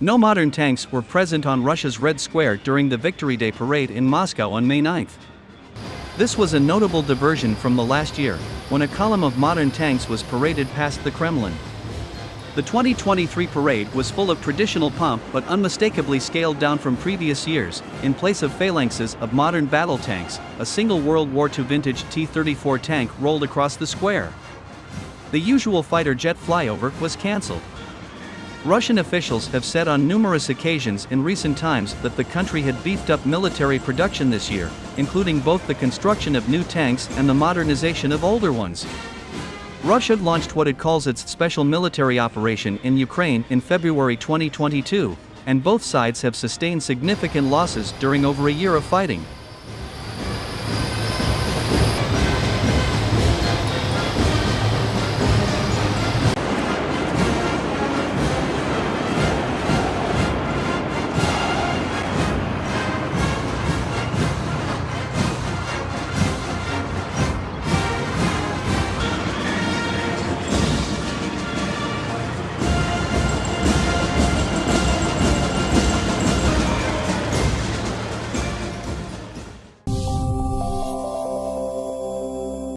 No modern tanks were present on Russia's Red Square during the Victory Day parade in Moscow on May 9. This was a notable diversion from the last year, when a column of modern tanks was paraded past the Kremlin. The 2023 parade was full of traditional pomp but unmistakably scaled down from previous years. In place of phalanxes of modern battle tanks, a single World War II vintage T 34 tank rolled across the square. The usual fighter jet flyover was cancelled. Russian officials have said on numerous occasions in recent times that the country had beefed up military production this year, including both the construction of new tanks and the modernization of older ones. Russia launched what it calls its special military operation in Ukraine in February 2022, and both sides have sustained significant losses during over a year of fighting.